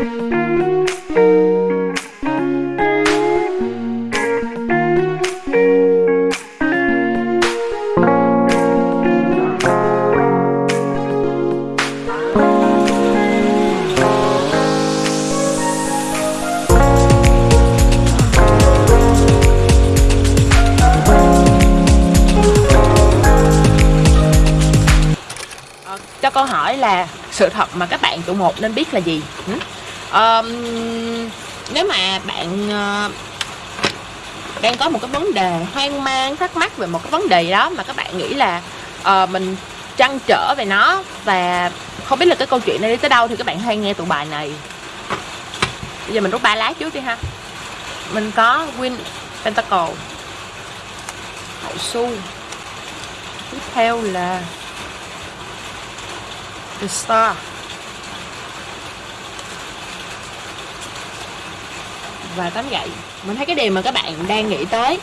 Ờ, cho câu hỏi là sự thật mà các bạn tụ một nên biết là gì? Um, nếu mà bạn uh, đang có một cái vấn đề hoang mang thắc mắc về một cái vấn đề gì đó mà các bạn nghĩ là uh, mình trăn trở về nó và không biết là cái câu chuyện này đi tới đâu thì các bạn hay nghe tụ bài này. Bây giờ mình rút ba lá trước đi ha. Mình có Win Pentacle. Hậu su tiếp theo là The Star. Và tấm gậy mình thấy cái điều mà các bạn đang nghĩ tới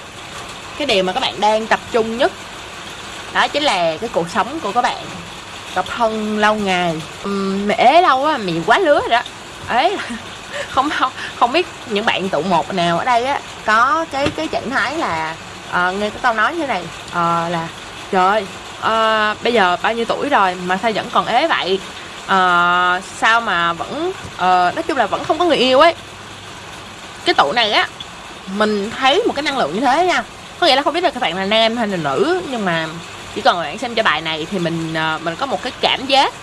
cái điều mà các bạn đang tập trung nhất đó chính là cái cuộc sống của các bạn. Độc thân lâu ngày. Ừm, ế lâu á mẹ quá lứa rồi đó. Ấy không không không biết những bạn tụ một nào ở đây á có cái cái trạng thái là à, nghe cái câu nói như thế này à, là trời ơi, ờ, bây giờ bao nhiêu tuổi rồi mà sao vẫn còn ế vậy? À, sao mà vẫn à, nói chung là vẫn không có người yêu ấy cái tụ này á mình thấy một cái năng lượng như thế nha. Có nghĩa là không biết là các bạn là nam hay là nữ nhưng mà chỉ cần bạn xem cho bài này thì mình ờ, mình có một cái cảm giác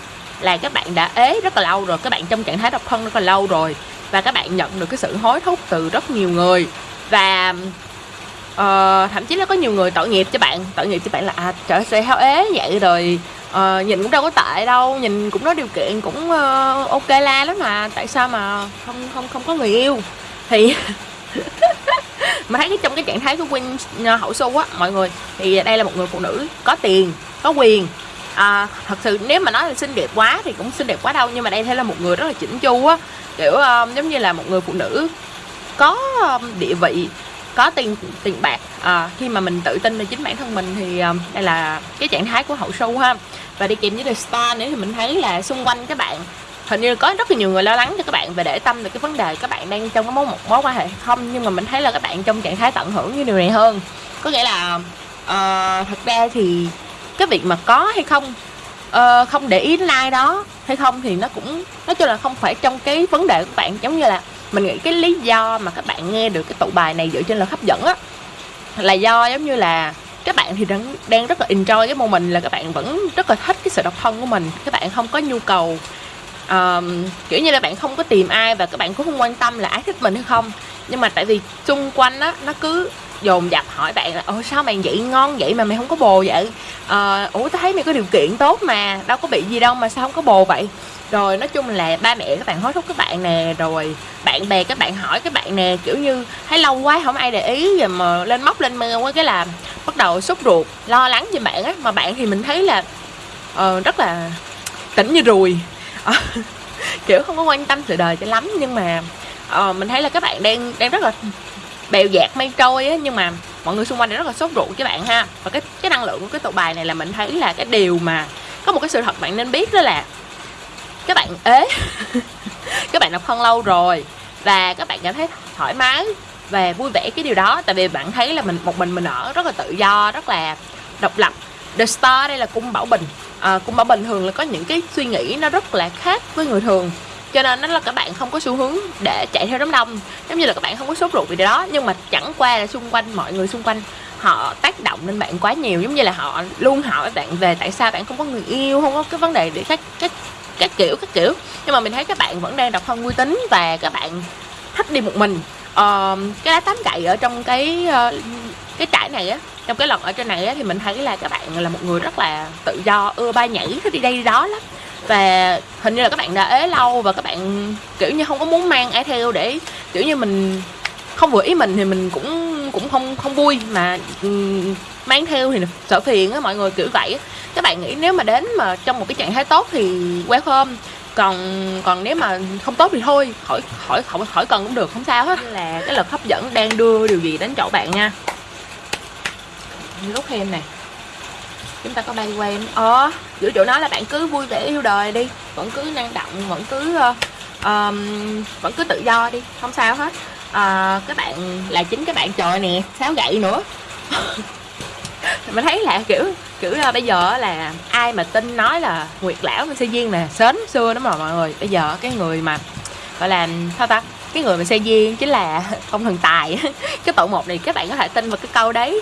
là các bạn đã ế rất là lâu rồi các bạn trong trạng thái độc thân rất là lâu rồi và các bạn nhận được cái sự hối thúc từ rất nhiều người. Và uh, thậm chí là có nhiều người tội nghiệp cho bạn tội nghiệp cho bạn là à trời ơi, sao ế vậy rồi uh, nhìn cũng đâu có tệ đâu nhìn cũng có điều kiện cũng uh, ok la lắm mà tại sao mà không không không có người yêu? Thì mà thấy cái trong cái trạng thái của Win ờ, hậu su á mọi người thì đây là một người phụ nữ có tiền có quyền. À, thật sự nếu mà nói là xinh đẹp quá thì cũng xinh đẹp quá đâu nhưng mà đây thấy là một người rất là chỉnh chu á. Kiểu ờ, giống như là một người phụ nữ có um, địa vị có tiền tiền bạc. À, khi mà mình tự tin về chính bản thân mình thì um, đây là cái trạng thái của hậu sâu ha. Và đi kèm với The Star nữa thì mình thấy là xung quanh các bạn hình như có rất là nhiều người lo lắng cho các bạn về để tâm về cái vấn đề các bạn đang trong cái mối một mối quan hệ không. Nhưng mà mình thấy là các bạn trong trạng thái tận hưởng như điều này hơn. Có nghĩa là uh, thật ra thì cái việc mà có hay không uh, không để ý đến ai đó hay không thì nó cũng nói chung là không phải trong cái vấn đề của các bạn. Giống như là mình nghĩ cái lý do mà các bạn nghe được cái tụ bài này dựa trên là hấp dẫn á là do giống như là các bạn thì đang, đang rất là enjoy cái mình là các bạn vẫn rất là thích cái sự độc thân của mình. Các bạn không có nhu cầu um, kiểu như là bạn không có tìm ai và các bạn cũng không quan tâm là ai thích mình hay không. Nhưng mà tại vì xung quanh á nó cứ dồn dập hỏi bạn là ôi sao mày vậy ngon vậy mà mày không có bồ vậy? Ờ ủa tao thấy mày có điều kiện tốt mà đâu có bị gì đâu mà sao không có bồ vậy? Rồi nói chung là ba mẹ các bạn hối thúc các bạn nè rồi bạn bè các bạn hỏi các bạn nè kiểu như thấy lâu quá không ai để ý rồi mà lên móc lên mưa quá cái là bắt đầu sốt ruột lo lắng cho bạn á. Mà bạn thì mình thấy là uh, rất là tỉnh như ruồi Ờ, kiểu không có quan tâm sự đời cho lắm nhưng mà uh, mình thấy là các bạn đang đang rất là bèo dạt mây trôi á nhưng mà mọi người xung quanh đang rất là sốt ruột các bạn ha. Và cái cái năng lượng của cái tụ bài này là mình thấy là cái điều mà có một cái sự thật bạn nên biết đó là các bạn ế các bạn độc thân lâu rồi và các bạn cảm thấy thoải mái và vui vẻ cái điều đó. Tại vì bạn thấy là mình một mình mình ở rất là tự do rất là độc lập. The Star đây là cung Bảo Bình. Ờ, à, cung Bảo Bình thường là có những cái suy nghĩ nó rất là khác với người thường. Cho nên nó là các bạn không có xu hướng để chạy theo đám đông. Giống như là các bạn không có sốt ruột vì điều đó nhưng mà chẳng qua là xung quanh mọi người xung quanh họ tác động lên bạn quá nhiều. Giống như là họ luôn hỏi bạn về tại sao bạn không có người yêu không có cái vấn đề để các các các kiểu các kiểu. Nhưng mà mình thấy các bạn vẫn đang độc thân vui tính và các bạn thích đi một mình. Uh, cái lá tám gậy ở trong cái uh, cái trải này á trong cái lần ở trên này á, thì mình thấy là các bạn là một người rất là tự do ưa bay nhảy thích đi đây đi đó lắm. Và hình như là các bạn đã ế lâu và các bạn kiểu như không có muốn mang ai theo để kiểu như mình không vừa ý mình thì mình cũng cũng không không vui mà ừ, mang theo thì sợ phiền á mọi người kiểu vậy á. các bạn nghĩ nếu mà đến mà trong một cái trạng thái tốt thì welcome còn còn nếu mà không tốt thì thôi khỏi khỏi khỏi khỏi cần cũng được không sao hết. Là cái lực hấp dẫn đang đưa điều gì đến chỗ bạn nha lúc thêm nè. Chúng ta có bay quen ờ giữa chỗ nó là bạn cứ vui vẻ yêu đời đi. Vẫn cứ năng động vẫn cứ uh, um, vẫn cứ tự do đi. Không sao hết. Ờ, uh, các bạn là chính các bạn trời nè sáo gậy nữa. Mình thấy là kiểu kiểu là bây giờ là ai mà tin nói là nguyệt lão mình xe duyên nè sến xưa đó mà mọi người. Bây giờ cái người mà gọi là sao ta? Cái người mà xe duyên chính là ông thần tài cái tổ một này các bạn có thể tin vào cái câu đấy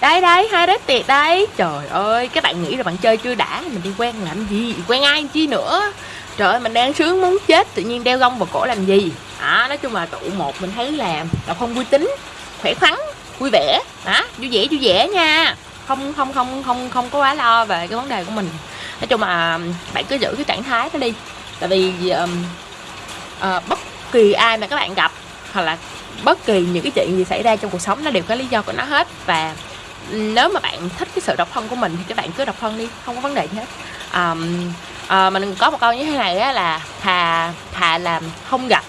đây đây hai đứa tiệt đây trời ơi các bạn nghĩ là bạn chơi chưa đã mình đi quen làm gì? Quen ai chi nữa? Trời ơi mình đang sướng muốn chết tự nhiên đeo gông vào cổ làm gì? À, nói chung là tụ một mình thấy làm là không vui tính khỏe khoắn vui vẻ. Đó vui vẻ vui vẻ nha. Không không không không không có quá lo về cái vấn đề của mình. Nói chung là bạn cứ giữ cái trạng thái đó đi. Tại vì um, uh, bất kỳ ai mà các bạn gặp hoặc là bất kỳ những cái chuyện gì xảy ra trong cuộc sống nó đều có lý do của nó hết. Và nếu mà bạn thích cái sự độc thân của mình thì các bạn cứ độc thân đi không có vấn đề gì hết. Um, uh, mình có một câu như thế này á là thà thà làm không gặp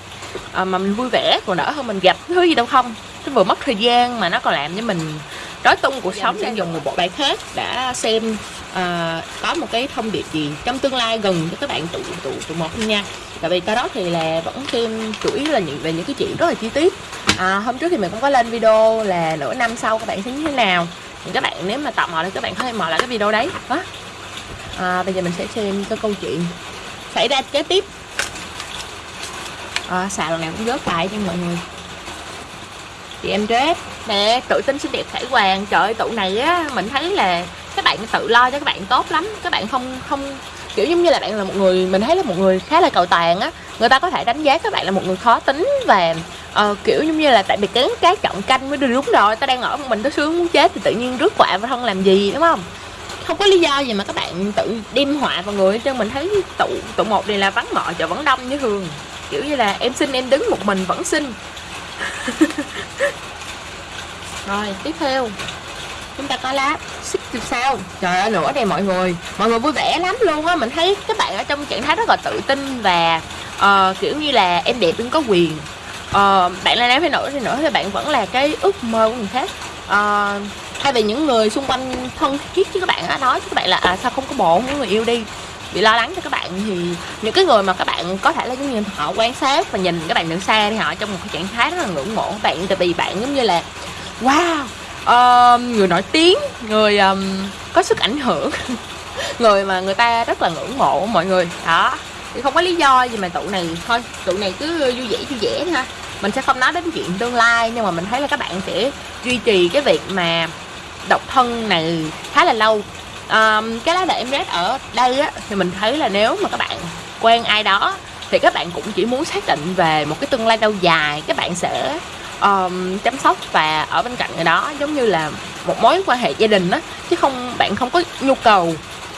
uh, mà mình vui vẻ còn đỡ hơn mình gặp thứ gì đâu không. Nó vừa mất thời gian mà nó còn làm cho mình rối tung cuộc sống đang dùng một bộ bài khác đã xem uh, có một cái thông điệp gì trong tương lai gần cho các bạn tụ tụ tụ một nha. Tại vì cái đó thì là vẫn xem chủ yếu là những về những cái chuyện rất là chi tiết à, hôm trước thì mình cũng có lên video là nửa năm sau các bạn sẽ như thế nào. Thì các bạn nếu mà tò mò thì các bạn có thể mở lại cái video đấy. Đó. À, bây giờ mình sẽ xem cái câu chuyện xảy ra kế tiếp. À, xào lần nào cũng rớt lại cho mọi người. Chị em dress nè tự tin xinh đẹp khải hoàng trời ơi tụ này á mình thấy là các bạn tự lo cho các bạn tốt lắm. Các bạn không không kiểu giống như là bạn là một người mình thấy là một người khá là cầu toàn á. Người ta có thể đánh giá các bạn là một người khó tính và uh, kiểu giống như là tại vì cái cái trọng canh mới đúng rồi tao đang ở một mình tao sướng muốn chết thì tự nhiên rước quạ vào thân làm gì đúng không? Không có lý do gì mà các bạn tự đem họa vào người cho mình thấy tụ tụ một này là vắng mọ chợ vẫn đông như thường. Kiểu như là em xin em đứng một mình vẫn xin rồi tiếp theo. Chúng ta có lá xích từ sao. Trời ơi nữa đây mọi người. Mọi người vui vẻ lắm luôn á mình thấy các bạn ở trong trạng thái rất là tự tin và uh, kiểu như là em đẹp đừng có quyền uh, bạn là nam hay nữ thì nữa thì bạn vẫn là cái ước mơ của người khác. Uh, thay vì những người xung quanh thân thiết chứ các bạn á nói các bạn là à, sao không có bộ những người yêu đi? Bị lo lắng cho các bạn thì những cái người mà các bạn có thể là giống như họ quan sát và nhìn các bạn từ xa thì họ trong một cái trạng thái rất là ngưỡng mộ các bạn. Tại vì bạn giống như là wow uh, người nổi tiếng người um, có sức ảnh hưởng. Người mà người ta rất là ngưỡng mộ mọi người. Đó thì không có lý do gì mà tụ này thôi tụ này cứ vui vẻ vui vẻ ha mình sẽ không nói đến chuyện tương lai nhưng mà mình thấy là các bạn sẽ duy trì cái việc mà độc thân này khá là lâu. Um, cái lá đề em rét ở đây á thì mình thấy là nếu mà các bạn quen ai đó thì các bạn cũng chỉ muốn xác định về một cái tương lai lâu dài. Các bạn sẽ um, chăm sóc và ở bên cạnh người đó giống như là một mối quan hệ gia đình á chứ không bạn không có nhu cầu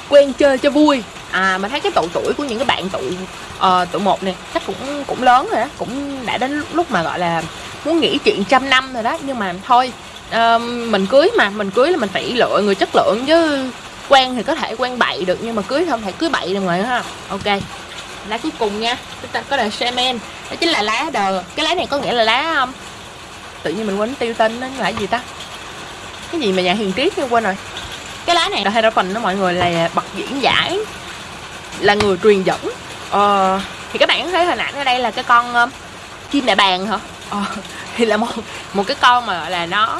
quen chơi cho vui à mình thấy cái độ tuổi của những cái bạn tuổi uh, ờ, tụ một này chắc cũng cũng lớn rồi đó cũng đã đến lúc mà gọi là muốn nghĩ chuyện trăm năm rồi đó. Nhưng mà thôi uh, mình cưới mà mình cưới là mình phải lựa người chất lượng chứ quen thì có thể quen bậy được nhưng mà cưới không thể cưới bậy được mọi ha. Ok lá cuối cùng nha chúng ta có là semen đó chính là lá đờ. Cái lá này có nghĩa là lá không tự nhiên mình quên tiêu tên nó là gì ta? Cái gì mà nhà hiền triết nhưng quên rồi. Cái lá này là phần đó mọi người là bậc diễn giải là người truyền dẫn. Ờ, thì các bạn thấy hình ảnh ở đây là cái con uh, chim đại bàng hả? ờ, thì là một một cái con mà gọi là nó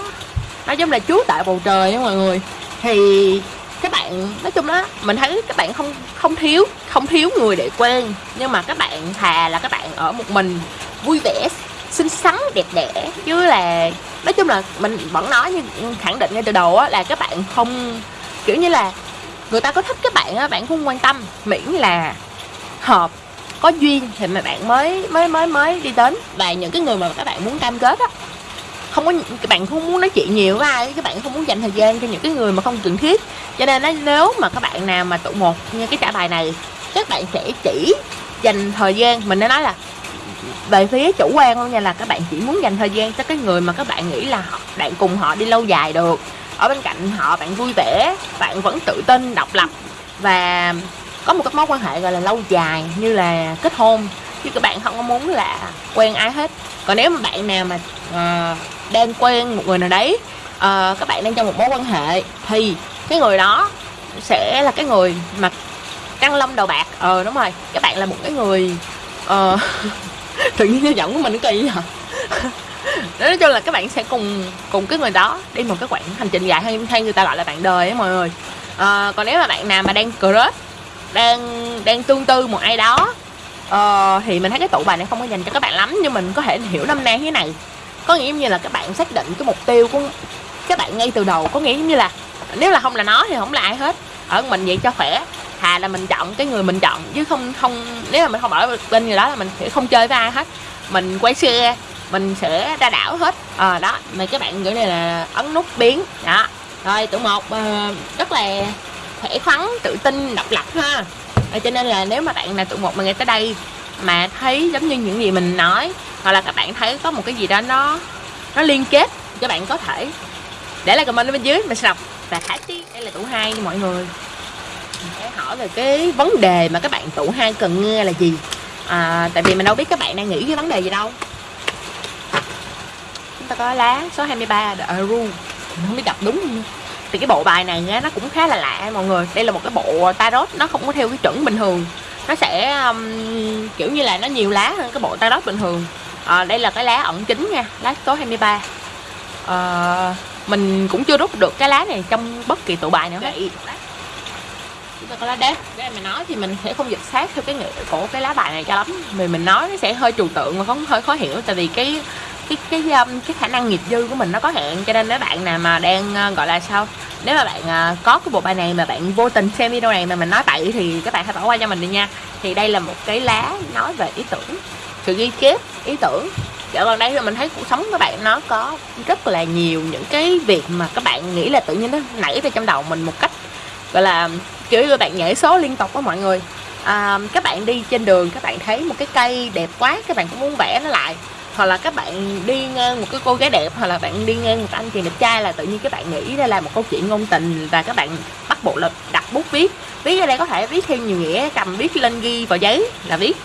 nó giống là chú tại bầu trời đó mọi người. Thì các bạn nói chung đó mình thấy các bạn không không thiếu không thiếu người để quen. Nhưng mà các bạn thà là các bạn ở một mình vui vẻ xinh xắn đẹp đẽ. Chứ là nói chung là mình vẫn nói như khẳng định ngay từ đầu á là các bạn không kiểu như là người ta có thích các bạn á, bạn không quan tâm, miễn là hợp, có duyên thì mà bạn mới mới mới mới đi đến. Và những cái người mà các bạn muốn cam kết á, không có các bạn không muốn nói chuyện nhiều với ai các bạn không muốn dành thời gian cho những cái người mà không cần thiết. Cho nên nếu mà các bạn nào mà tụ một như cái trả bài này, các bạn sẽ chỉ dành thời gian, mình đã nói là về phía chủ quan luôn nha, là các bạn chỉ muốn dành thời gian cho cái người mà các bạn nghĩ là bạn cùng họ đi lâu dài được ở bên cạnh họ bạn vui vẻ bạn vẫn tự tin độc lập. Và có một cái mối quan hệ gọi là lâu dài như là kết hôn. Chứ các bạn không có muốn là quen ai hết. Còn nếu mà bạn nào mà uh, đang quen một người nào đấy uh, các bạn đang trong một mối quan hệ thì cái người đó sẽ là cái người mà căng lông đầu bạc. Ờ đúng rồi các bạn là một cái người uh, tự nhiên giọng của mình nó kỳ hả nói chung là các bạn sẽ cùng cùng cái người đó đi một cái quãng hành trình dài hay hay người ta gọi là bạn đời á mọi người. À, còn nếu mà bạn nào mà đang crush đang đang tương tư một ai đó à, thì mình thấy cái tụ bài này không có dành cho các bạn lắm nhưng mình có thể hiểu năm nay thế này. Có nghĩa như là các bạn xác định cái mục tiêu của các bạn ngay từ đầu có nghĩa như là nếu là không là nó thì không là ai hết. Ở mình vậy cho khỏe thà là mình chọn cái người mình chọn chứ không không nếu mà mình không ở bên người đó là mình sẽ không chơi với ai hết. Mình quay xe mình sẽ ra đảo hết. À, đó mà các bạn gửi này là ấn nút biến. Đó. Rồi tụ một uh, rất là khỏe khoắn tự tin độc lập ha. À, cho nên là nếu mà bạn là tụ một mà nghe tới đây mà thấy giống như những gì mình nói hoặc là các bạn thấy có một cái gì đó nó nó liên kết các bạn có thể để lại comment ở bên dưới mình sẽ đọc. Và khả tí đây là tụ hai mọi người. Sẽ hỏi về cái vấn đề mà các bạn tụ hai cần nghe là gì. À, tại vì mình đâu biết các bạn đang nghĩ cái vấn đề gì đâu ta có lá số 23 The Aru mình không biết đọc đúng. Không thì cái bộ bài này nó cũng khá là lạ mọi người. Đây là một cái bộ tarot nó không có theo cái chuẩn bình thường. Nó sẽ um, kiểu như là nó nhiều lá hơn cái bộ tarot bình thường. À, đây là cái lá ẩn chính nha lá số 23 à, ờ, mình cũng chưa rút được cái lá này trong bất kỳ tụ bài nào hết. Chúng ta có lá đế. Để mình nói thì mình sẽ không dịch sát theo cái nghĩa của cái lá bài này cho lắm. Vì mình nói nó sẽ hơi trừu tượng và không hơi khó hiểu. Tại vì cái cái cái um, cái khả năng nghiệp dư của mình nó có hạn. Cho nên nếu bạn nào mà đang ờ, gọi là sao nếu mà bạn ờ, có cái bộ bài này mà bạn vô tình xem video này mà mình nói bậy thì các bạn hãy bỏ qua cho mình đi nha. Thì đây là một cái lá nói về ý tưởng sự ghi chép ý tưởng. Dạo gần đây thì mình thấy cuộc sống các bạn nó có rất là nhiều những cái việc mà các bạn nghĩ là tự nhiên nó nảy ra trong đầu mình một cách gọi là kiểu như bạn nhảy số liên tục đó mọi người. À, các bạn đi trên đường các bạn thấy một cái cây đẹp quá các bạn cũng muốn vẽ nó lại hoặc là các bạn đi ngang một cái cô gái đẹp hoặc là bạn đi ngang một anh chàng đẹp trai là tự nhiên các bạn nghĩ đây là một câu chuyện ngôn tình và các bạn bắt buộc là đặt bút viết. Viết ở đây có thể viết thêm nhiều nghĩa cầm viết lên ghi vào giấy là viết.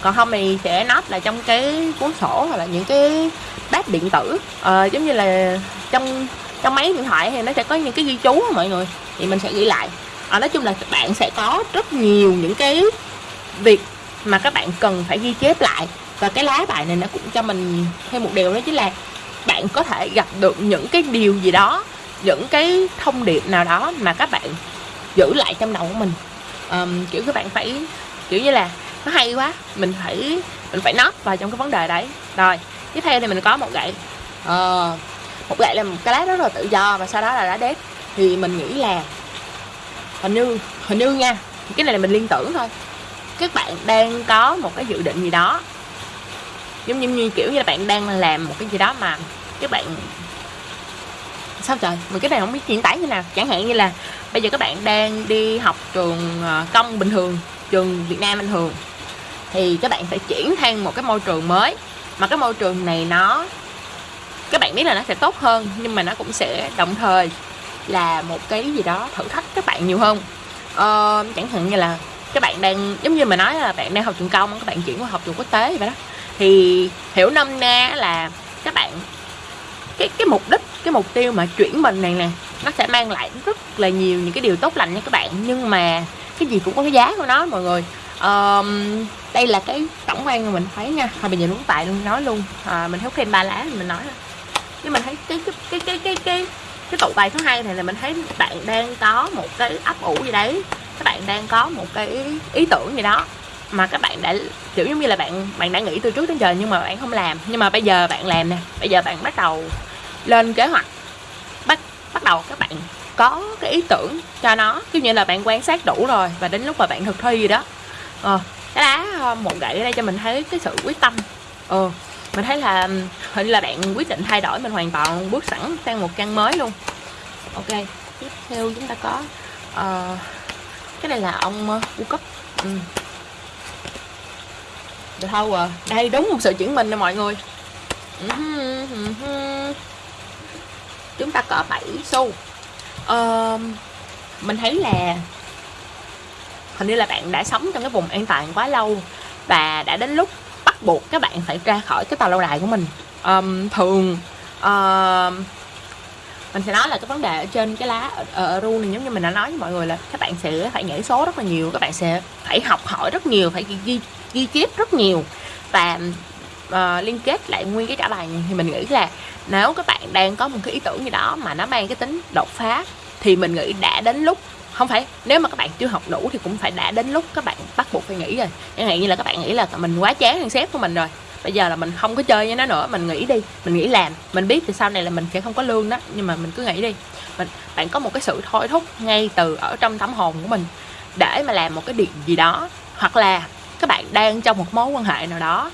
Còn không thì sẽ nốt là trong cái cuốn sổ hoặc là những cái bát điện tử. À, giống như là trong trong máy điện thoại thì nó sẽ có những cái ghi chú mọi người thì mình sẽ ghi lại. À, nói chung là bạn sẽ có rất nhiều những cái việc mà các bạn cần phải ghi chép lại và cái lá bài này nó cũng cho mình thêm một điều đó chính là bạn có thể gặp được những cái điều gì đó những cái thông điệp nào đó mà các bạn giữ lại trong đầu của mình. Um, kiểu các bạn phải kiểu như là nó hay quá mình phải mình phải nót vào trong cái vấn đề đấy. Rồi tiếp theo thì mình có một gậy. Uh, một gậy là một cái lá rất là tự do và sau đó là lá đét. Thì mình nghĩ là hình như hình như nha cái này là mình liên tưởng thôi. Các bạn đang có một cái dự định gì đó giống như, như kiểu như là bạn đang làm một cái gì đó mà các bạn sao trời? Mình cái này không biết diễn tả như nào. Chẳng hạn như là bây giờ các bạn đang đi học trường ờ, công bình thường trường Việt Nam bình thường thì các bạn phải chuyển sang một cái môi trường mới. Mà cái môi trường này nó các bạn biết là nó sẽ tốt hơn nhưng mà nó cũng sẽ đồng thời là một cái gì đó thử thách các bạn nhiều hơn. Ờ, chẳng hạn như là các bạn đang giống như mà nói là bạn đang học trường công các bạn chuyển qua học trường quốc tế vậy đó thì hiểu năm na là các bạn cái cái mục đích cái mục tiêu mà chuyển mình này nè nó sẽ mang lại rất là nhiều những cái điều tốt lành nha các bạn. Nhưng mà cái gì cũng có cái giá của nó mọi người. Um, đây là cái tổng quan mà mình thấy nha. Thôi bây giờ đúng tại luôn nói luôn. À, mình thấy thêm ba lá mình nói nhưng mình thấy cái cái cái cái cái cái cái tụ bài thứ hai này là mình thấy bạn đang có một cái ấp ủ gì đấy. Các bạn đang có một cái ý tưởng gì đó mà các bạn đã kiểu giống như là bạn bạn đã nghĩ từ trước đến giờ nhưng mà bạn không làm. Nhưng mà bây giờ bạn làm nè bây giờ bạn bắt đầu lên kế hoạch bắt bắt đầu các bạn có cái ý tưởng cho nó. Kiểu như là bạn quan sát đủ rồi và đến lúc mà bạn thực thi gì đó. Ờ cái lá ờ, một gậy ở đây cho mình thấy cái sự quyết tâm. Ờ mình thấy là hình là bạn quyết định thay đổi mình hoàn toàn bước sẵn sang một căn mới luôn. Ok tiếp theo chúng ta có uh, cái này là ông ờ, uh, cấp ừ được thâu à? Đây đúng một sự chuyển mình nè mọi người. Chúng ta có 7 xu. Uh, mình thấy là hình như là bạn đã sống trong cái vùng an toàn quá lâu và đã đến lúc bắt buộc các bạn phải ra khỏi cái tàu lâu đài của mình. Um, thường uh, mình sẽ nói là cái vấn đề ở trên cái lá ở, ở ru này giống như mình đã nói với mọi người là các bạn sẽ phải nhảy số rất là nhiều các bạn sẽ phải học hỏi rất nhiều phải ghi ghi ghi chép rất nhiều và uh, liên kết lại nguyên cái trả bài thì mình nghĩ là nếu các bạn đang có một cái ý tưởng gì đó mà nó mang cái tính đột phá thì mình nghĩ đã đến lúc không phải nếu mà các bạn chưa học đủ thì cũng phải đã đến lúc các bạn bắt buộc phải nghỉ rồi. Chẳng hạn như là các bạn nghĩ là mình quá chán thằng sếp của mình rồi bây giờ là mình không có chơi với nó nữa mình nghĩ đi mình nghĩ làm mình biết thì sau này là mình sẽ không có lương đó nhưng mà mình cứ nghĩ đi. Mình bạn có một cái sự thôi thúc ngay từ ở trong tấm hồn của mình để mà làm một cái điều gì đó hoặc là các bạn đang trong một mối quan hệ nào đó.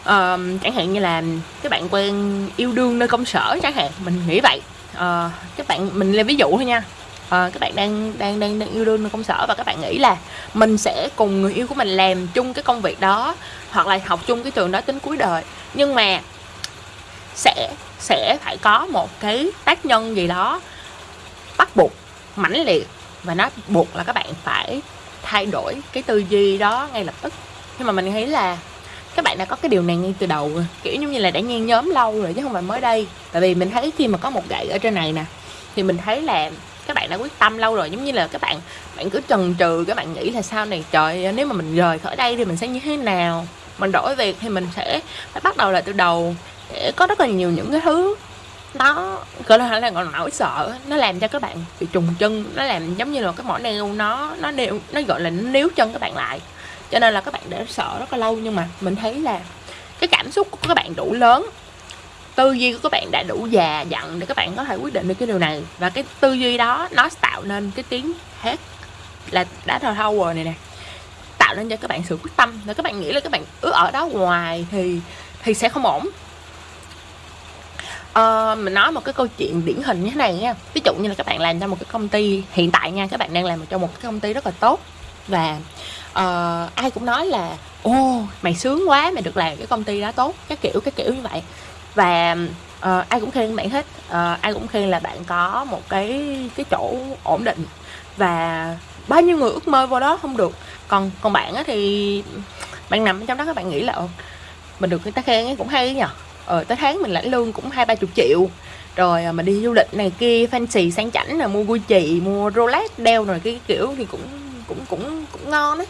Uh, chẳng hạn như là các bạn quen yêu đương nơi công sở chẳng hạn mình nghĩ vậy. Uh, các bạn mình lấy ví dụ thôi nha. Uh, các bạn đang đang đang đang yêu đương nơi công sở và các bạn nghĩ là mình sẽ cùng người yêu của mình làm chung cái công việc đó hoặc là học chung cái trường đó đến cuối đời. Nhưng mà sẽ sẽ phải có một cái tác nhân gì đó bắt buộc mãnh liệt và nó buộc là các bạn phải thay đổi cái tư duy đó ngay lập tức. Nhưng mà mình nghĩ là các bạn đã có cái điều này ngay từ đầu rồi kiểu như là đã nhen nhóm lâu rồi chứ không phải mới đây. Tại vì mình thấy khi mà có một gậy ở trên này nè, thì mình thấy là các bạn đã quyết tâm lâu rồi. Giống như là các bạn bạn cứ chần chừ, các bạn nghĩ là sau này, trời nếu mà mình rời khỏi đây thì mình sẽ như thế nào? Mình đổi việc thì mình sẽ phải bắt đầu lại từ đầu để có rất là nhiều những cái thứ nó gọi là là còn nỗi sợ. Nó làm cho các bạn bị trùng chân. Nó làm giống như là cái mỏ neo nó nó nêu nó gọi là nó níu chân các bạn lại. Cho nên là các bạn để sợ rất là lâu. Nhưng mà mình thấy là cái cảm xúc của các bạn đủ lớn. Tư duy của các bạn đã đủ già dặn để các bạn có thể quyết định được cái điều này. Và cái tư duy đó, nó tạo nên cái tiếng hết là đã thờ thâu rồi này nè. Tạo nên cho các bạn sự quyết tâm. Là các bạn nghĩ là các bạn ước ở đó ngoài thì thì sẽ không ổn uh, mình nói một cái câu chuyện điển hình như thế này nha. Ví dụ như là các bạn làm cho một cái công ty hiện tại nha các bạn đang làm cho một cái công ty rất là tốt. Và uh, ai cũng nói là ô mày sướng quá mày được làm cái công ty đó tốt. Cái kiểu cái kiểu như vậy. Và uh, ai cũng khen bạn hết. Uh, ai cũng khen là bạn có một cái cái chỗ ổn định. Và bao nhiêu người ước mơ vô đó không được. Còn còn bạn á thì bạn nằm trong đó các bạn nghĩ là mình được người ta khen ấy cũng hay nhỉ ờ tới tháng mình lãnh lương cũng hai ba chục triệu. Rồi mà mình đi du lịch này kia fancy sang chảnh là mua Gucci mua Rolex đeo rồi cái kiểu thì cũng cũng cũng cũng ngon đấy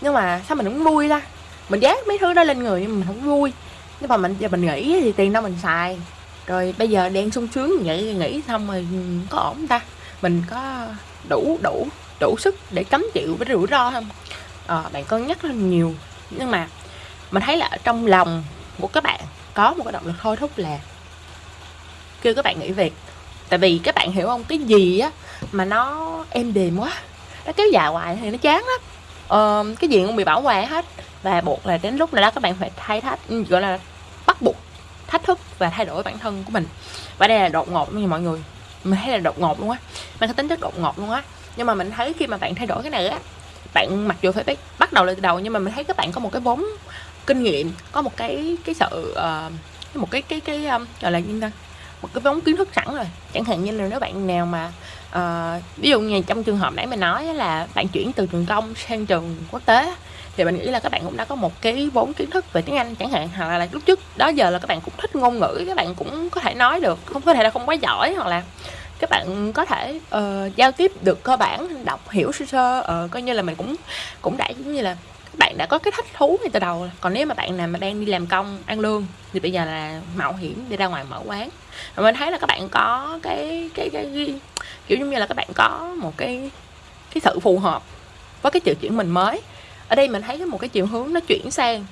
nhưng mà sao mình không vui ra mình dát mấy thứ đó lên người nhưng mình không vui. Nhưng mà mình giờ mình nghĩ thì tiền đâu mình xài. Rồi bây giờ đang sung sướng vậy nghĩ xong rồi ừ, có ổn ta? Mình có đủ đủ đủ sức để cấm chịu với rủi ro không? À, bạn cân nhắc lên nhiều. Nhưng mà mình thấy là trong lòng của các bạn có một cái động lực thôi thúc là kêu các bạn nghỉ việc. Tại vì các bạn hiểu không cái gì á mà nó êm đềm quá nó kéo dài hoài thì nó chán lắm. Ờ, cái gì cũng bị bảo hòa hết và buộc là đến lúc này đó các bạn phải thay thách ừ, gọi là bắt buộc thách thức và thay đổi bản thân của mình. Và đây là đột ngột như mọi người. Mình thấy là đột ngột luôn á. Mình có tính chất đột ngột luôn á. Nhưng mà mình thấy khi mà bạn thay đổi cái này á bạn mặc dù phải bắt đầu lại từ đầu nhưng mà mình thấy các bạn có một cái vốn kinh nghiệm có một cái cái sự uh, một cái cái cái um, gọi là như ta? Một cái vốn kiến thức sẵn rồi. Chẳng hạn như là nếu bạn nào mà uh, ví dụ như trong trường hợp nãy mình nói là bạn chuyển từ trường công sang trường quốc tế thì mình nghĩ là các bạn cũng đã có một cái vốn kiến thức về tiếng Anh chẳng hạn hoặc là lúc trước đó giờ là các bạn cũng thích ngôn ngữ các bạn cũng có thể nói được không có thể là không quá giỏi hoặc là các bạn có thể uh, giao tiếp được cơ bản đọc hiểu sơ sơ uh, coi như là mình cũng cũng đã giống như là bạn đã có cái thích thú ngay từ đầu còn nếu mà bạn nào mà đang đi làm công ăn lương thì bây giờ là mạo hiểm đi ra ngoài mở quán. Và mình thấy là các bạn có cái cái cái, cái kiểu như là các bạn có một cái cái sự phù hợp với cái chuyện chuyển mình mới. Ở đây mình thấy một cái chiều hướng nó chuyển sang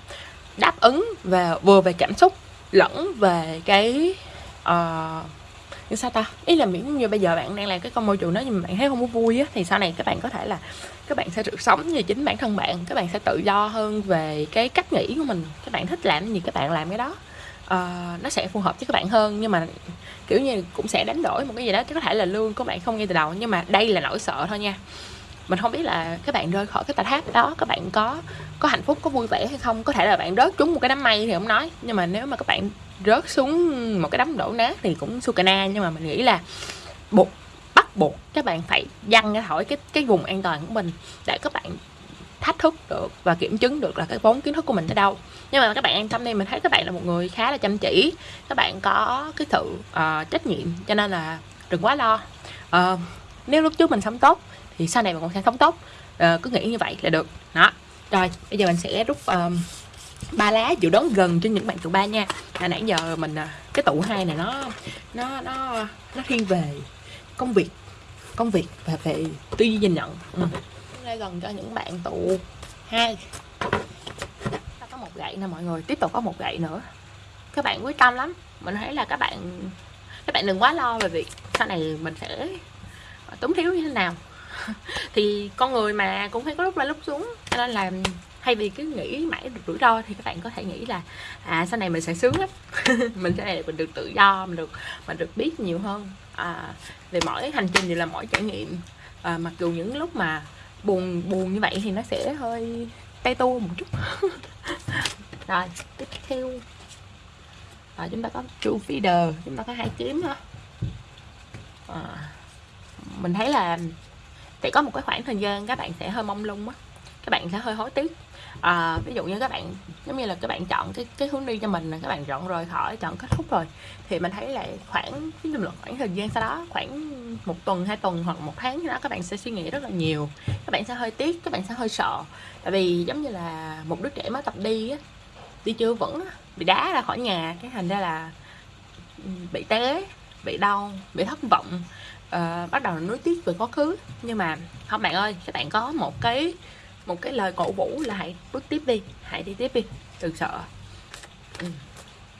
đáp ứng và vừa về cảm xúc lẫn về cái uh, như sao ta? Ý là miễn như bây giờ bạn đang làm cái công môi trường đó nhưng mà bạn thấy không có vui á thì sau này các bạn có thể là các bạn sẽ được sống như chính bản thân bạn các bạn sẽ tự do hơn về cái cách nghĩ của mình. Các bạn thích làm gì các bạn làm cái đó. Uh, nó sẽ phù hợp với các bạn hơn nhưng mà kiểu như cũng sẽ đánh đổi một cái gì đó. Chứ có thể là lương của bạn không ngay từ đầu nhưng mà đây là nỗi sợ thôi nha. Mình không biết là các bạn rơi khỏi cái tà tháp đó các bạn có có hạnh phúc có vui vẻ hay không? Có thể là bạn rớt trúng một cái đám mây thì không nói. Nhưng mà nếu mà các bạn rớt xuống một cái đám đổ nát thì cũng sukana. Nhưng mà mình nghĩ là buộc buộc các bạn phải dăng ra khỏi cái cái vùng an toàn của mình để các bạn thách thức được và kiểm chứng được là cái vốn kiến thức của mình ở đâu. Nhưng mà các bạn an tâm đi mình thấy các bạn là một người khá là chăm chỉ các bạn có cái sự uh, trách nhiệm cho nên là đừng quá lo. Uh, nếu lúc trước mình sống tốt thì sau này mình cũng sẽ sống tốt. Uh, cứ nghĩ như vậy là được. Đó. Rồi bây giờ mình sẽ rút um, ba lá dự đoán gần cho những bạn tụ ba nha. À, nãy giờ mình cái tụ hai này nó nó nó nó thiên về công việc công việc và về tư duy nhìn nhận. Ừ. đây gần cho những bạn tụ hai. Ta có một gậy nè mọi người, tiếp tục có một gậy nữa. Các bạn quyết tâm lắm. Mình thấy là các bạn các bạn đừng quá lo về việc sau này mình sẽ túng thiếu như thế nào. Thì con người mà cũng phải có lúc lên lúc xuống, cho nên là thay vì cứ nghĩ mãi được rủi ro thì các bạn có thể nghĩ là à sau này mình sẽ sướng lắm. Mình sẽ mình được tự do, mình được mình được biết nhiều hơn à, về mỗi hành trình đều là mỗi trải nghiệm. À, mặc dù những lúc mà buồn buồn như vậy thì nó sẽ hơi tay tu một chút. Rồi tiếp theo. À, chúng ta có true feeder chúng ta có hai kiếm ha. À, mình thấy là sẽ có một cái khoảng thời gian các bạn sẽ hơi mong lung á. Các bạn sẽ hơi hối tiếc à, ví dụ như các bạn giống như là các bạn chọn cái cái hướng đi cho mình là các bạn chọn rồi khỏi chọn kết thúc rồi thì mình thấy là khoảng cái là khoảng thời gian sau đó khoảng một tuần hai tuần hoặc một tháng đó các bạn sẽ suy nghĩ rất là nhiều các bạn sẽ hơi tiếc các bạn sẽ hơi sợ. Tại vì giống như là một đứa trẻ mới tập đi á đi chưa vững bị đá ra khỏi nhà cái thành ra là bị té bị đau bị thất vọng uh, bắt đầu nuối tiếc về quá khứ. Nhưng mà không bạn ơi các bạn có một cái một cái lời cổ vũ là hãy bước tiếp đi hãy đi tiếp đi đừng sợ. Ừ.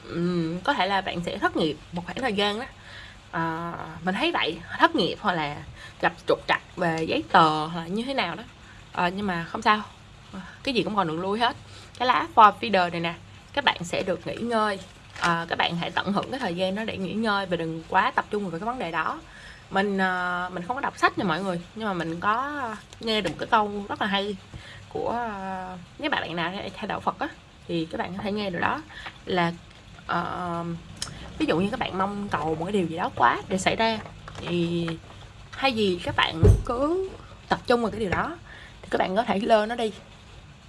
Ừ, có thể là bạn sẽ thất nghiệp một khoảng thời gian đó. À, mình thấy vậy thất nghiệp hoặc là gặp trục trặc về giấy tờ hoặc là như thế nào đó. À, nhưng mà không sao cái gì cũng còn đường lui hết. Cái lá for feeder này nè các bạn sẽ được nghỉ ngơi. À, các bạn hãy tận hưởng cái thời gian đó để nghỉ ngơi và đừng quá tập trung vào cái vấn đề đó mình ờ, mình không có đọc sách nha mọi người nhưng mà mình có nghe được một cái câu rất là hay của ờ, uh, nếu bạn nào theo đạo Phật á thì các bạn có thể nghe được đó. Là uh, ví dụ như các bạn mong cầu một cái điều gì đó quá để xảy ra thì hay gì các bạn cứ tập trung vào cái điều đó thì các bạn có thể lơ nó đi.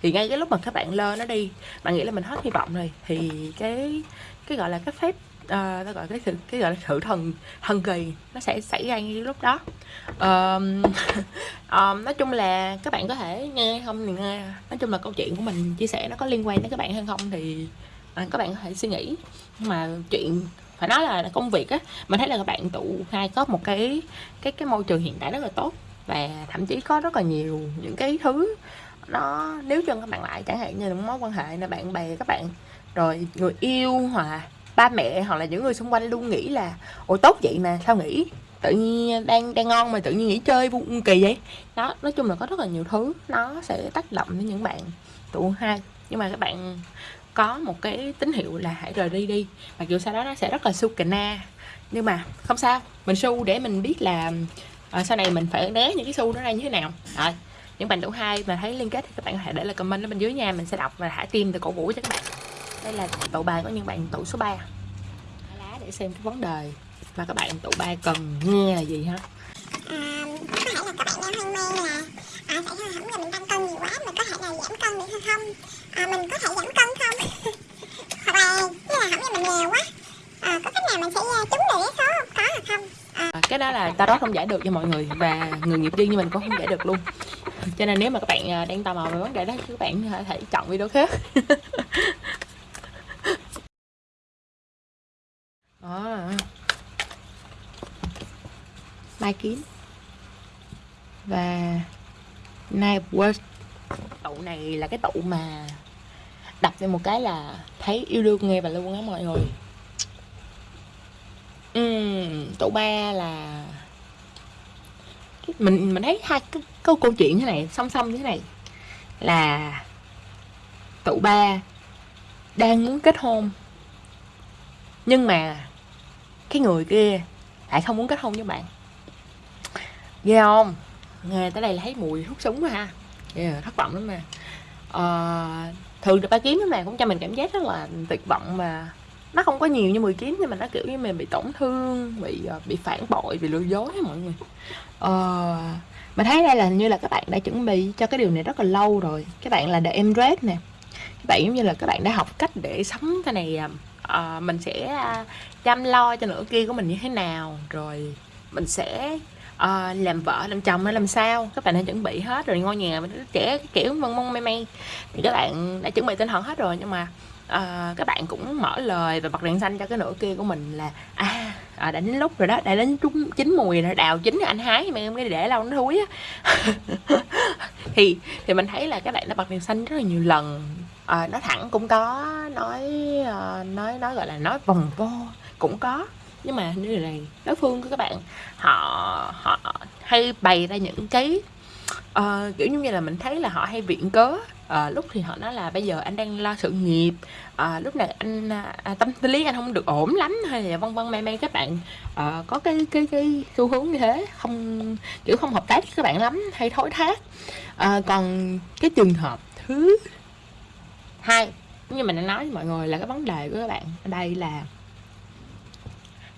Thì ngay cái lúc mà các bạn lơ nó đi bạn nghĩ là mình hết hy vọng rồi thì cái cái gọi là cái phép uh, ta gọi cái sự cái gọi là sự thần thần kỳ. Nó sẽ xảy ra ngay lúc đó. Um, um, nói chung là các bạn có thể nghe không thì nghe. Nói chung là câu chuyện của mình chia sẻ nó có liên quan đến các bạn hay không thì uh, các bạn có thể suy nghĩ. Nhưng mà chuyện phải nói là công việc á mình thấy là các bạn tụ hai có một cái cái cái môi trường hiện tại rất là tốt. Và thậm chí có rất là nhiều những cái thứ nó nếu cho các bạn lại chẳng hạn như là mối quan hệ là bạn bè các bạn rồi người yêu hoặc ba mẹ hoặc là những người xung quanh luôn nghĩ là ôi tốt vậy mà sao nghĩ tự nhiên đang đang ngon mà tự nhiên nghỉ chơi buồn kỳ vậy? Đó nói chung là có rất là nhiều thứ nó sẽ tác động đến những bạn tụ hai. Nhưng mà các bạn có một cái tín hiệu là hãy rời đi đi. Mặc dù sau đó nó sẽ rất là su cà na nhưng mà không sao. Mình su để mình biết là à, sau này mình phải né những cái su đó ra như thế nào. Rồi những bạn tụ hai mà thấy liên kết thì các bạn có thể để lại comment ở bên dưới nha. Mình sẽ đọc và thả tim từ cổ vũ cho các bạn đây là tụ bài của những bạn tụ số 3 lá để xem cái vấn đề mà các bạn tụ ba cần nghe là gì ha. À, có thể là các bạn đang hoang mang là à, mình tăng cân nhiều quá mình có thể là giảm cân được hay không? À, mình có thể giảm cân không? Hoặc là như là không giờ mình nghèo quá. À, có cách nào mình sẽ trúng được cái số có hay không? À. cái đó là ta đó không giải được cho mọi người và người nghiệp dư như mình cũng không giải được luôn. Cho nên nếu mà các bạn đang tò mò về vấn đề đó thì các bạn có thể chọn video khác à. mai kiến và Night World tụ này là cái tụ mà đập lên một cái là thấy yêu đương nghe và luôn á mọi người uhm, tụ ba là mình mình thấy hai cái câu câu chuyện thế này song song như thế này là tụ ba đang muốn kết hôn. Nhưng mà cái người kia lại không muốn kết hôn với bạn. Ghê không? Nghe tới đây là thấy mùi hút súng quá ha. Yeah, thất vọng lắm mà. À, thường được ba kiếm mà cũng cho mình cảm giác rất là tuyệt vọng mà. Nó không có nhiều như 10 kiếm nhưng mà nó kiểu như mình bị tổn thương bị ờ, bị phản bội bị lừa dối mọi người. Ờ, uh, mình thấy đây là như là các bạn đã chuẩn bị cho cái điều này rất là lâu rồi. Các bạn là the embrace nè các bạn giống như là các bạn đã học cách để sống cái này uh, mình sẽ à, chăm lo cho nửa kia của mình như thế nào rồi mình sẽ uh, làm vợ làm chồng hay làm sao. Các bạn đã chuẩn bị hết rồi ngôi nhà trẻ kiểu mong mong may may. Thì các bạn đã chuẩn bị tinh thần hết rồi nhưng mà uh, các bạn cũng mở lời và bật đèn xanh cho cái nửa kia của mình là à, à đã đến lúc rồi đó đã đến trúng chín mùi rồi đào chín anh hái mà em cái để lâu nó thúi á. Thì thì mình thấy là các bạn đã bật đèn xanh rất là nhiều lần. À, nói thẳng cũng có nói ờ, nói nói gọi là nói vòng vo cũng có. Nhưng mà như này đối phương của các bạn họ họ hay bày ra những cái uh, kiểu như là mình thấy là họ hay viện cớ à, lúc thì họ nói là bây giờ anh đang lo sự nghiệp. À, lúc này anh à, tâm lý anh không được ổn lắm hay là vân vân may may các bạn. À, có cái cái cái xu hướng như thế không kiểu không hợp tác với các bạn lắm hay thối thác. À, còn cái trường hợp thứ hai như mình đã nói với mọi người là cái vấn đề của các bạn ở đây là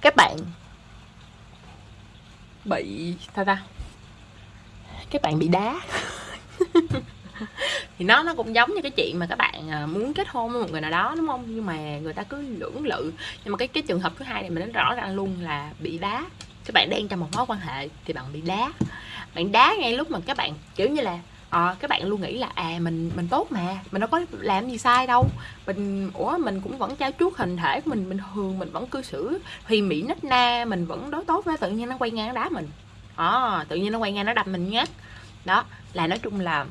các bạn bị sao ta? Các bạn bị đá. thì nó nó cũng giống như cái chuyện mà các bạn à, muốn kết hôn với một người nào đó đúng không? Nhưng mà người ta cứ lưỡng lự. Nhưng mà cái cái trường hợp thứ hai này mình nói rõ ràng luôn là bị đá. Các bạn đang trong một mối quan hệ thì bạn bị đá. Bạn đá ngay lúc mà các bạn kiểu như là à, các bạn luôn nghĩ là à mình mình tốt mà mình đâu có làm gì sai đâu. Mình ủa mình cũng vẫn trao chuốt hình thể của mình bình thường mình vẫn cư xử thì mỹ nít na mình vẫn đối tốt với tự nhiên nó quay ngang nó đá mình. À, tự nhiên nó quay ngang nó đập mình nhát đó là nói chung là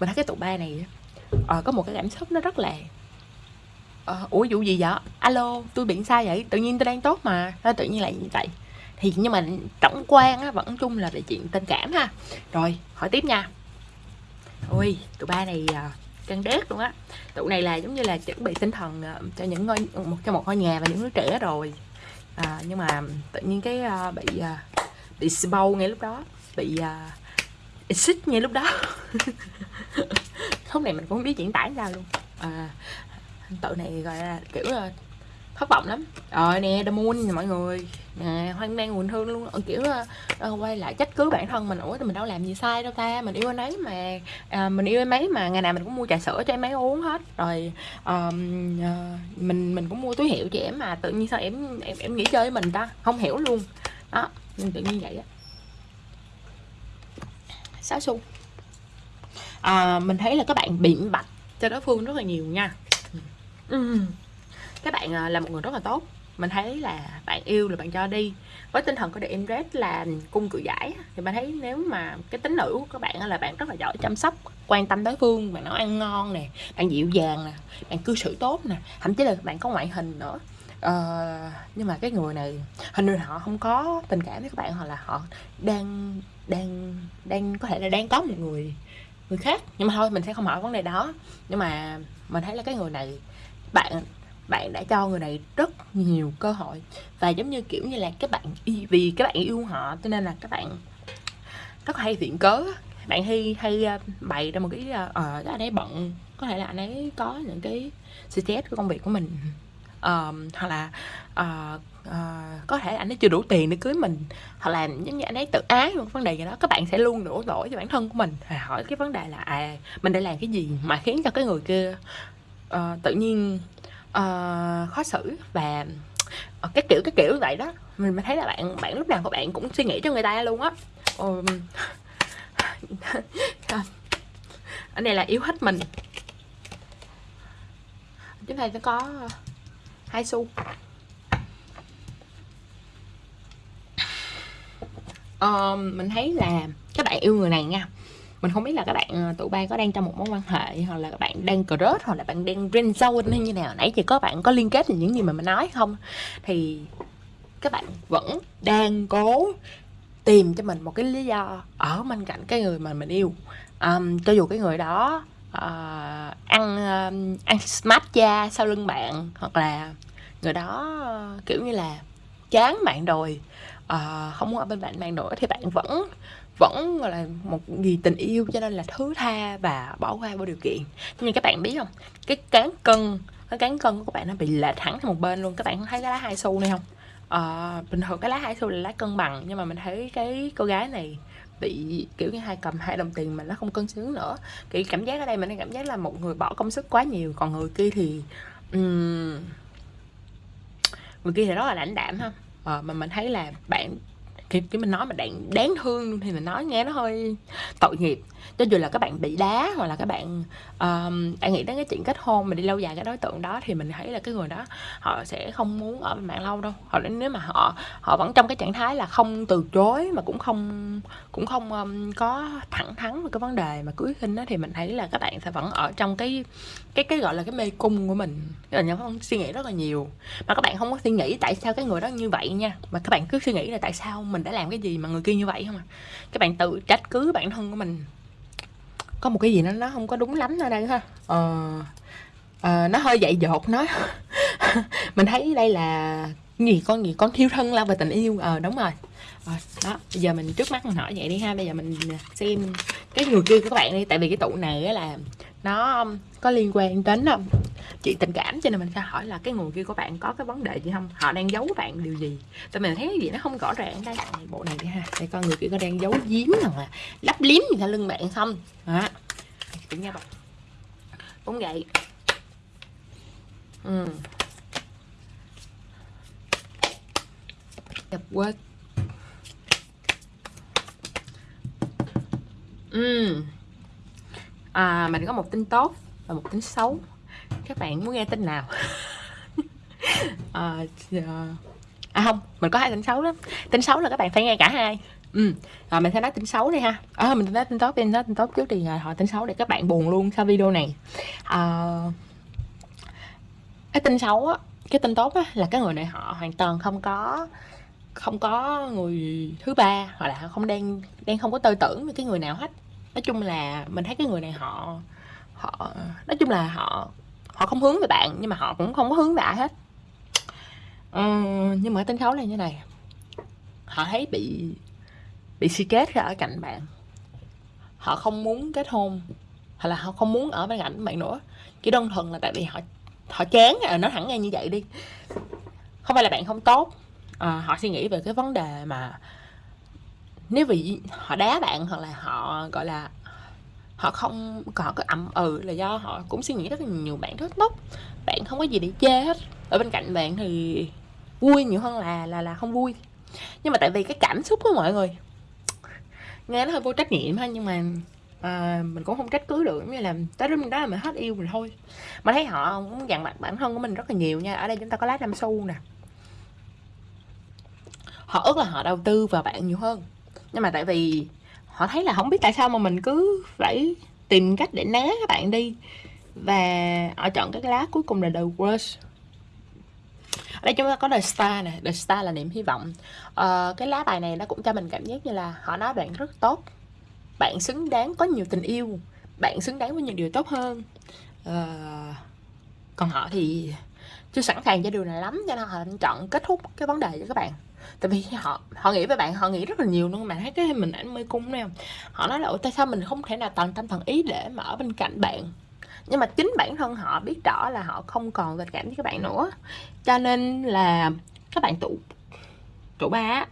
mình thấy cái tụ ba này uh, có một cái cảm xúc nó rất là uh, ủa vụ gì vậy? Alo tôi bị sai vậy? Tự nhiên tôi đang tốt mà. Đó, tự nhiên lại như vậy. Thì nhưng mà tổng quan á, vẫn chung là về chuyện tình cảm ha. Rồi hỏi tiếp nha. Ôi tụi ba này uh, căng đét luôn á. Tụi này là giống như là chuẩn bị tinh thần uh, cho những ngôi một cho một ngôi nhà và những đứa trẻ rồi. À, nhưng mà tự nhiên cái uh, bị uh, bị sbow ngay lúc đó bị uh, xích ngay lúc đó. Lúc này mình cũng không biết diễn tả ra luôn. À, tự này gọi là kiểu là thất vọng lắm. Rồi nè The Moon mọi người. Nè hoang mang buồn thương luôn. Ờ, kiểu uh, quay lại trách cứ bản thân mình. Ủa thì mình đâu làm gì sai đâu ta? Mình yêu anh ấy mà à, mình yêu em ấy mà. Ngày nào mình cũng mua trà sữa cho em ấy uống hết. Rồi uh, uh, mình mình cũng mua túi hiệu cho em mà tự nhiên sao em em em nghĩ chơi với mình ta? Không hiểu luôn. Đó nên tự nhiên vậy á sáu xu à, mình thấy là các bạn biện bạch cho đối phương rất là nhiều nha. Ừ. Các bạn à, là một người rất là tốt. Mình thấy là bạn yêu là bạn cho đi. Với tinh thần của The Empress là cung cự giải thì bạn thấy nếu mà cái tính nữ của các bạn là bạn rất là giỏi chăm sóc quan tâm đối phương bạn nấu ăn ngon nè bạn dịu dàng nè bạn cư xử tốt nè thậm chí là bạn có ngoại hình nữa. Uh, nhưng mà cái người này hình như họ không có tình cảm với các bạn hoặc là họ đang đang đang có thể là đang có một người người khác. Nhưng mà thôi mình sẽ không hỏi vấn đề đó. Nhưng mà mình thấy là cái người này bạn bạn đã cho người này rất nhiều cơ hội. Và giống như kiểu như là các bạn vì các bạn yêu họ cho nên là các bạn rất hay viện cớ. Bạn hay hay ờ, bày ra một cái ờ uh, anh ấy bận. Có thể là anh ấy có những cái stress của công việc của mình um, hoặc là uh, uh, có thể anh ấy chưa đủ tiền để cưới mình hoặc là giống như anh ấy tự ái một vấn đề gì đó các bạn sẽ luôn đổ lỗi cho bản thân của mình. Hỏi cái vấn đề là à mình đã làm cái gì mà khiến cho cái người kia uh, tự nhiên uh, khó xử? Và uh, cái kiểu cái kiểu vậy đó. Mình thấy là bạn bạn lúc nào của bạn cũng suy nghĩ cho người ta luôn á. Um, ở đây là yếu hết mình. Chúng ta sẽ có hai xu. Um, mình thấy là các bạn yêu người này nha. Mình không biết là các bạn ờ, tụi bay có đang trong một mối quan hệ hoặc là các bạn đang crush hoặc là bạn đang friend zone hay như nào. Nãy thì có bạn có liên kết với những gì mà mình nói không? Thì các bạn vẫn đang cố tìm cho mình một cái lý do ở bên cạnh cái người mà mình yêu. Um, cho dù cái người đó uh, ăn uh, ăn smart da sau lưng bạn hoặc là người đó uh, kiểu như là chán bạn rồi uh, không muốn ở bên bạn bạn nữa thì bạn vẫn vẫn gọi là một gì tình yêu cho nên là thứ tha và bỏ qua vô điều kiện. Nhưng các bạn biết không? Cái cán cân cái cán cân của các bạn nó bị lệch thẳng sang một bên luôn. Các bạn thấy cái lá hai xu này không? Uh, bình thường cái lá hai xu là lá cân bằng nhưng mà mình thấy cái cô gái này bị kiểu như hai cầm hai đồng tiền mà nó không cân xứng nữa. Kiểu cảm giác ở đây mình cảm giác là một người bỏ công sức quá nhiều còn người kia thì um, người kia thì rất là lãnh đạm ha. À, mà mình thấy là bạn khi cái mình nói mà đáng đáng thương thì mình nói nghe nó hơi tội nghiệp cho dù là các bạn bị đá hoặc là các bạn um, bạn nghĩ đến cái chuyện kết hôn mà đi lâu dài cái đối tượng đó thì mình thấy là cái người đó họ sẽ không muốn ở bên bạn lâu đâu. Hoặc là nếu mà họ họ vẫn trong cái trạng thái là không từ chối mà cũng không cũng không um, có thẳng thắn về cái vấn đề mà cưới khinh đó thì mình thấy là các bạn sẽ vẫn ở trong cái cái cái gọi là cái mê cung của mình. Là nhóm không suy nghĩ rất là nhiều. Mà các bạn không có suy nghĩ tại sao cái người đó như vậy nha. Mà các bạn cứ suy nghĩ là tại sao mình đã làm cái gì mà người kia như vậy không à. Các bạn tự trách cứ bản thân của mình có một cái gì nó nó không có đúng lắm ở đây ha. Ờ, ờ, nó hơi dạy dột nó mình thấy đây là gì con gì con thiêu thân lao về tình yêu. Ờ đúng rồi. Ờ, đó bây giờ mình trước mắt mình hỏi vậy đi ha. Bây giờ mình ờ, xem cái người kia của các bạn đi. Tại vì cái tụ này á là nó có liên quan đến um, chuyện tình cảm. Cho nên mình sẽ hỏi là cái người kia của bạn có cái vấn đề gì không? Họ đang giấu bạn điều gì? Tại mình thấy cái gì nó không rõ ràng đây. Bộ này đi ha. Để coi người kia có đang giấu giếm nào là lấp liếm gì sau lưng bạn không? Đó. Cũng nha bạn cũng vậy. Ừ đẹp quên. Ừ à, mình có một tin tốt và một tin xấu. Các bạn muốn nghe tin nào? À, à, à không mình có hai tin xấu lắm. Tin xấu là các bạn phải nghe cả hai. Ừ rồi à, mình sẽ nói tin xấu đi ha. À, mình nói tin tốt tin nói tin tốt trước thì à, họ tin xấu để các bạn buồn luôn sau video này. À, cái tin xấu á cái tin tốt á là cái người này họ hoàn toàn không có không có người thứ ba hoặc là không đang đang không có tư tưởng với cái người nào hết. Nói chung là mình thấy cái người này họ họ nói chung là họ họ không hướng về bạn nhưng mà họ cũng không có hướng về ai hết. Ừ, nhưng mà cái tính xấu là như này. Họ thấy bị bị si kết ra ở cạnh bạn. Họ không muốn kết hôn hoặc là họ không muốn ở bên cạnh bạn nữa. Chỉ đơn thuần là tại vì họ họ chán à nói thẳng ngay như vậy đi. Không phải là bạn không tốt uh, họ suy nghĩ về cái vấn đề mà nếu vì họ đá bạn hoặc là họ gọi là họ không họ có ậm ừ là do họ cũng suy nghĩ rất là nhiều bạn rất tốt. Bạn không có gì để chê hết. Ở bên cạnh bạn thì vui nhiều hơn là là là không vui. Nhưng mà tại vì cái cảm xúc của mọi người nghe nó hơi vô trách nhiệm ha nhưng mà à, mình cũng không trách cứ được. Như là tới lúc đó là mình hết yêu mình thôi. Mà thấy họ cũng dằn mặt bản thân của mình rất là nhiều nha. Ở đây chúng ta có lá năm xu nè họ ước là họ đầu tư vào bạn nhiều hơn. Nhưng mà tại vì họ thấy là không biết tại sao mà mình cứ phải tìm cách để né các bạn đi. Và họ chọn cái lá cuối cùng là The Worst. Ở đây chúng ta có The Star nè. The Star là niềm hy vọng. Uh, cái lá bài này nó cũng cho mình cảm giác như là họ nói bạn rất tốt. Bạn xứng đáng có nhiều tình yêu. Bạn xứng đáng với nhiều điều tốt hơn. Uh, còn họ thì chưa sẵn sàng cho điều này lắm cho nên họ chọn kết thúc cái vấn đề cho các bạn tại vì họ họ nghĩ với bạn họ nghĩ rất là nhiều luôn. Mà thấy cái mình ảnh mê cung nè họ nói là tại sao mình không thể nào toàn tâm toàn ý để mà ở bên cạnh bạn? Nhưng mà chính bản thân họ biết rõ là họ không còn tình cảm với các bạn nữa. Cho nên là các bạn tụ tụ ba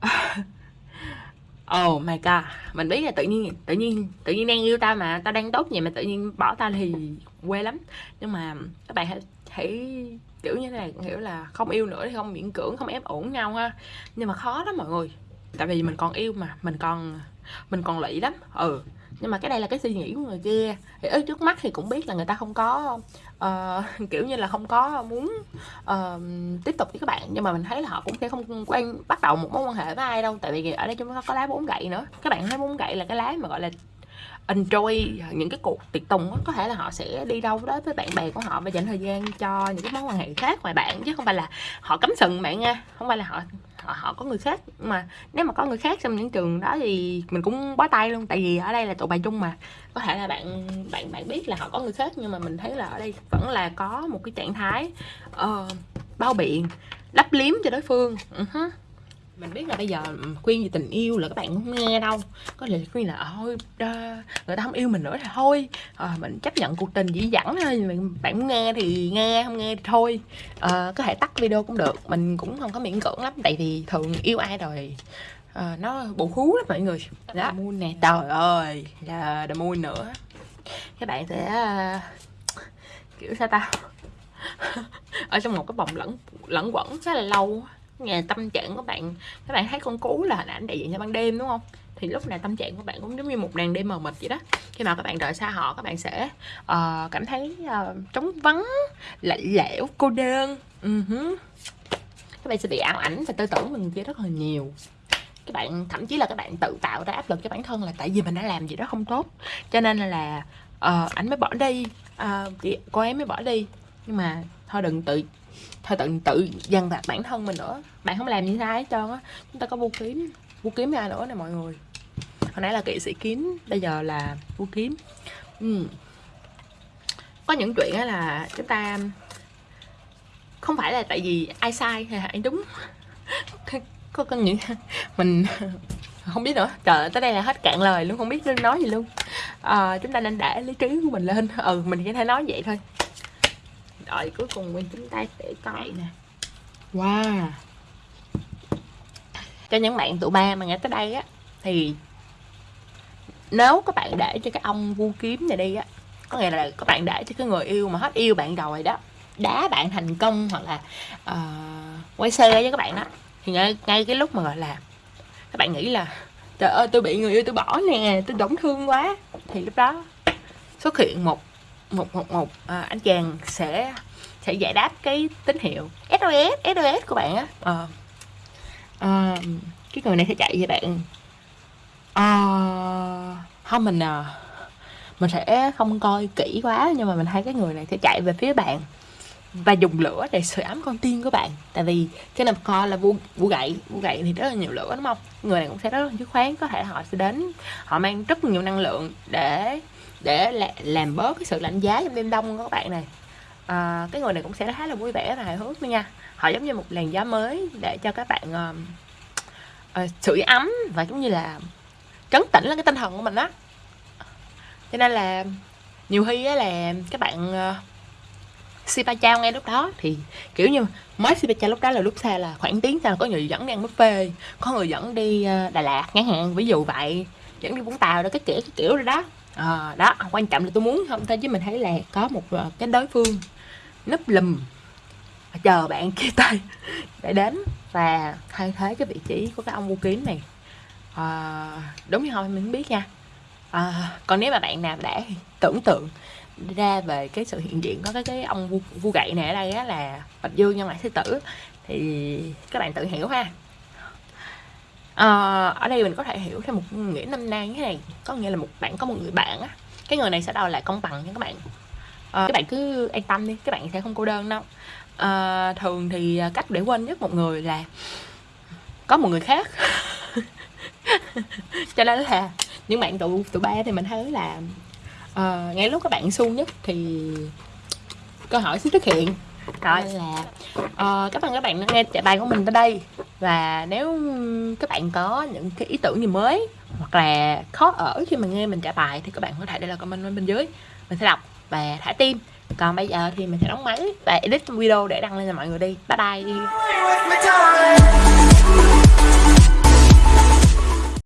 Oh my god. Mình biết là tự nhiên Tự nhiên Tự nhiên đang yêu tao mà Tao đang tốt vậy mà tự nhiên bỏ tao thì quê lắm. Nhưng mà Các bạn hãy, hãy kiểu như thế này hiểu là không yêu nữa thì không miễn cưỡng không ép ổn nhau ha. Nhưng mà khó lắm mọi người. Tại vì mình còn yêu mà mình còn mình còn lụy lắm. Ừ nhưng mà cái đây là cái suy nghĩ của người kia. Thì ở trước mắt thì cũng biết là người ta không có uh, kiểu như là không có muốn uh, tiếp tục với các bạn. Nhưng mà mình thấy là họ cũng sẽ không quen bắt đầu một mối quan hệ với ai đâu. Tại vì ở đây chúng ta có lá bốn gậy nữa. Các bạn thấy bốn gậy là cái lá mà gọi là enjoy những cái cuộc tiệc tùng đó. có thể là họ sẽ đi đâu đó với bạn bè của họ và dành thời gian cho những cái mối quan hệ khác ngoài bạn chứ không phải là họ cấm sừng bạn nha không phải là họ họ, họ có người khác. Mà nếu mà có người khác trong những trường đó thì mình cũng bó tay luôn tại vì ở đây là tụi bài chung mà. Có thể là bạn bạn bạn biết là họ có người khác nhưng mà mình thấy là ở đây vẫn là có một cái trạng thái uh, bao biện lấp liếm cho đối phương. Uh-huh mình biết là bây giờ khuyên về tình yêu là các bạn không nghe đâu. Có thể khuyên là thôi người ta không yêu mình nữa thì thôi. À, mình chấp nhận cuộc tình dĩ dẳng thôi bạn muốn nghe thì nghe không nghe thì thôi. À, có thể tắt video cũng được mình cũng không có miễn cưỡng lắm tại vì thường yêu ai rồi à, nó bù hú lắm mọi người. Đó moon nè. Trời ơi là the moon nữa. Các bạn sẽ uh, kiểu sao ta? Ở trong một cái vòng lẫn lẫn quẩn khá là lâu nhà tâm trạng của bạn các bạn thấy con cú là hình ảnh đại diện cho ban đêm đúng không? Thì lúc này tâm trạng của bạn cũng giống như một đàn đêm mờ mịt vậy đó. Khi mà các bạn đợi xa họ các bạn sẽ uh, cảm thấy uh, trống vắng lạnh lẽo cô đơn. Uh-huh. các bạn sẽ bị ảo ảnh và tư tưởng mình kia rất là nhiều. Các bạn thậm chí là các bạn tự tạo ra áp lực cho bản thân là tại vì mình đã làm gì đó không tốt. Cho nên là ờ, uh, ảnh mới bỏ đi uh, chị cô ấy mới bỏ đi. Nhưng mà thôi đừng tự thôi tự tự dằn vặt bản thân mình nữa. Bạn không làm gì sai hết trơn á. Chúng ta có bu kiếm. Bu kiếm ra nữa nè mọi người. Hồi nãy là kỵ sĩ kiếm bây giờ là bu kiếm. Ừ. có những chuyện á là chúng ta không phải là tại vì ai sai hay ai đúng. Có có những mình không biết nữa. Trời tới đây là hết cạn lời luôn không biết nên nói gì luôn. À, chúng ta nên để lý trí của mình lên. Ừ mình chỉ thể nói vậy thôi rồi cuối cùng mình chúng ta sẽ coi nè. Wow. Cho những bạn tụ ba mà nghe tới đây á thì nếu các bạn để cho cái ông vu kiếm này đi á có nghĩa là các bạn để cho cái người yêu mà hết yêu bạn rồi đó đá bạn thành công hoặc là uh, quay xe với các bạn đó thì ngay, ngay cái lúc mà gọi là các bạn nghĩ là trời ơi tôi bị người yêu tôi bỏ nè tôi đóng thương quá. Thì lúc đó xuất hiện một một một một à, anh chàng sẽ sẽ giải đáp cái tín hiệu. SOS SOS của bạn á. À, à, cái người này sẽ chạy vậy bạn. À, không mình à, mình sẽ không coi kỹ quá nhưng mà mình thấy cái người này sẽ chạy về phía bạn và dùng lửa để sưởi ấm con tiên của bạn. Tại vì cái nằm co là vu vu gậy vu gậy thì rất là nhiều lửa đúng không? Người này cũng sẽ rất là dứt khoát có thể họ sẽ đến họ mang rất nhiều năng lượng để để làm bớt cái sự lạnh giá trong đêm đông của các bạn này. À, cái người này cũng sẽ khá là vui vẻ và hài hước nữa nha. Họ giống như một làn gió mới để cho các bạn uh, uh, sưởi ấm và giống như là trấn tĩnh lên cái tinh thần của mình đó cho nên là nhiều khi á là các bạn uh, Sipa Chao ngay lúc đó thì kiểu như mới Sipa Chao lúc đó là lúc xa là khoảng tiếng sau có người dẫn đi ăn buffet có người dẫn đi Đà Lạt ngắn hạn ví dụ vậy. Dẫn đi Vũng Tàu đó cái kiểu cái kiểu rồi đó à, đó quan trọng là tôi muốn không thôi chứ mình thấy là có một ờ, cái đối phương núp lùm chờ bạn kia tay để đến và thay thế cái vị trí của cái ông vô kiếm này. À, đúng như không mình không biết nha. À, còn nếu mà bạn nào đã tưởng tượng ra về cái sự hiện diện có cái cái ông vu, vu gậy này ở đây á là bạch dương nhân lại sư tử thì các bạn tự hiểu ha à, ở đây mình có thể hiểu theo một nghĩa năm nay như thế này. Có nghĩa là một bạn có một người bạn á. Cái người này sẽ đòi lại công bằng nha các bạn. À, các bạn cứ an tâm đi các bạn sẽ không cô đơn đâu. À, thường thì à, cách để quên nhất một người là có một người khác. Cho nên là những bạn tụ tụ ba thì mình thấy là uh, ngay lúc các bạn xu nhất thì câu hỏi sẽ xuất hiện rồi. Là uh, các bạn các bạn nghe chạy bài của mình tới đây. Và nếu các bạn có những cái ý tưởng gì mới hoặc là khó ở khi mà nghe mình trả bài thì các bạn có thể để lại comment bên dưới. Mình sẽ đọc và thả tim. Còn bây giờ thì mình sẽ đóng máy và edit video để đăng lên cho mọi người đi. Bye bye.